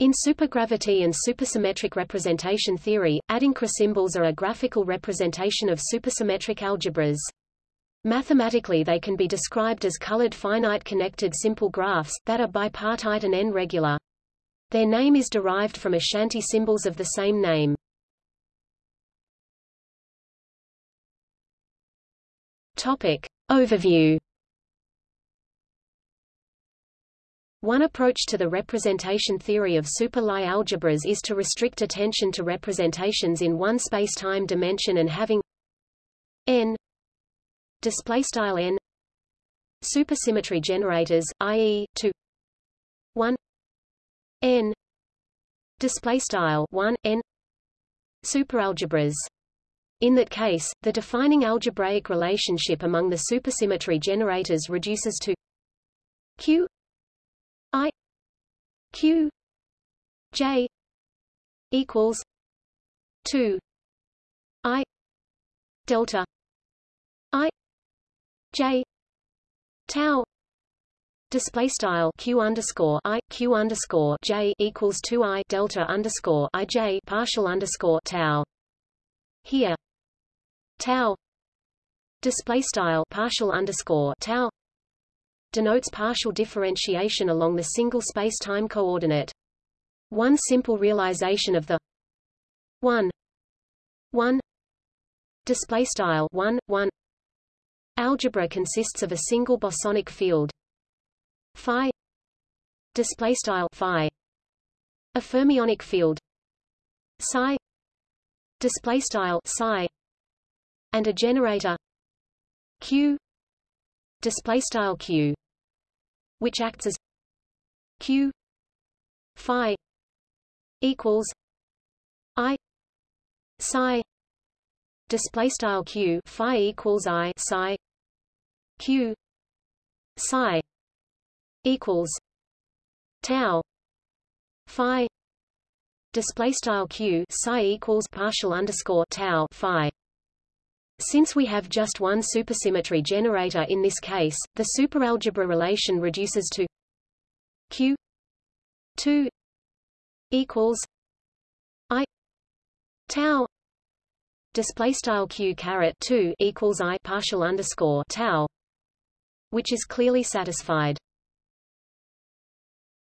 In supergravity and supersymmetric representation theory, Adinkra symbols are a graphical representation of supersymmetric algebras. Mathematically they can be described as colored finite connected simple graphs, that are bipartite and n-regular. Their name is derived from Ashanti symbols of the same name. Topic. Overview One approach to the representation theory of super-Lie algebras is to restrict attention to representations in one spacetime dimension and having n display style n supersymmetry generators, i.e., to 1 n display style 1 n superalgebras. In that case, the defining algebraic relationship among the supersymmetry generators reduces to q Q. J. equals two. I. Delta. I. J. Tau. Display style q underscore i. Q underscore j equals two i. Delta underscore i j partial underscore tau. Here, tau. Display style partial underscore tau denotes partial differentiation along the single space-time coordinate. One simple realization of the 1 1 display style 1 1 algebra consists of a single bosonic field. Phi display style phi a fermionic field. Psi display style psi and a generator q display style q which acts as q phi equals i psi display style q phi equals i psi q psi equals tau phi display style q psi equals partial underscore tau phi since we have just one supersymmetry generator in this case, the superalgebra relation reduces to q 2 equals i tau display style q caret 2 equals i partial underscore tau which is clearly satisfied